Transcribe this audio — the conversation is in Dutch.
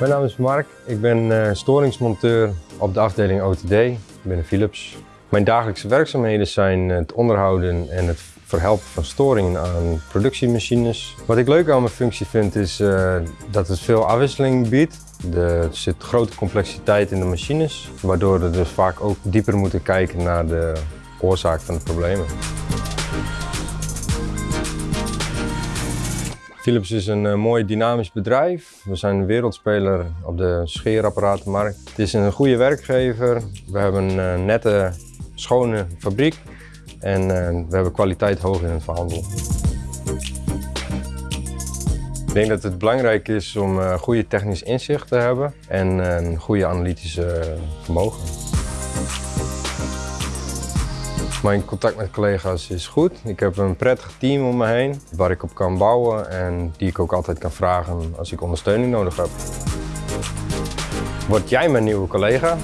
Mijn naam is Mark. Ik ben eh, storingsmonteur op de afdeling OTD binnen Philips. Mijn dagelijkse werkzaamheden zijn het onderhouden en het verhelpen van storingen aan productiemachines. Wat ik leuk aan mijn functie vind is uh, dat het veel afwisseling biedt. Er zit grote complexiteit in de machines, waardoor we dus vaak ook dieper moeten kijken naar de oorzaak van de problemen. Philips is een uh, mooi dynamisch bedrijf. We zijn een wereldspeler op de scheerapparatenmarkt. Het is een goede werkgever. We hebben een uh, nette, schone fabriek. En uh, we hebben kwaliteit hoog in het verhandel. Ik denk dat het belangrijk is om goede technisch inzicht te hebben en een goede analytische vermogen. Mijn contact met collega's is goed. Ik heb een prettig team om me heen waar ik op kan bouwen en die ik ook altijd kan vragen als ik ondersteuning nodig heb. Word jij mijn nieuwe collega?